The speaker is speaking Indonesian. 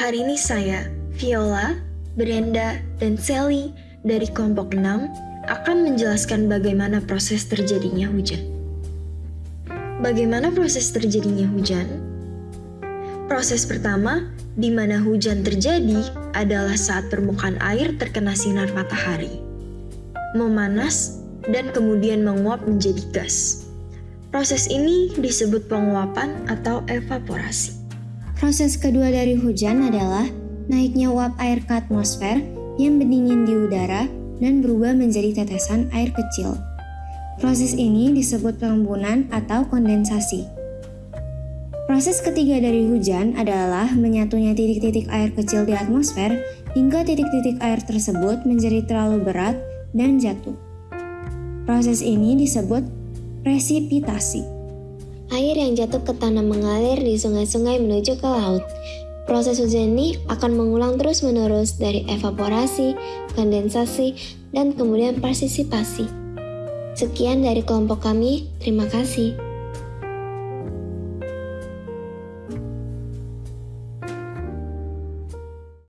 Hari ini saya, Viola, Brenda, dan Sally dari kelompok 6 akan menjelaskan bagaimana proses terjadinya hujan. Bagaimana proses terjadinya hujan? Proses pertama, di mana hujan terjadi, adalah saat permukaan air terkena sinar matahari, memanas, dan kemudian menguap menjadi gas. Proses ini disebut penguapan atau evaporasi. Proses kedua dari hujan adalah naiknya uap air ke atmosfer yang berdingin di udara dan berubah menjadi tetesan air kecil. Proses ini disebut pengembunan atau kondensasi. Proses ketiga dari hujan adalah menyatunya titik-titik air kecil di atmosfer hingga titik-titik air tersebut menjadi terlalu berat dan jatuh. Proses ini disebut presipitasi. Air yang jatuh ke tanah mengalir di sungai-sungai menuju ke laut. Proses hujan ini akan mengulang terus-menerus dari evaporasi, kondensasi, dan kemudian partisipasi. Sekian dari kelompok kami, terima kasih.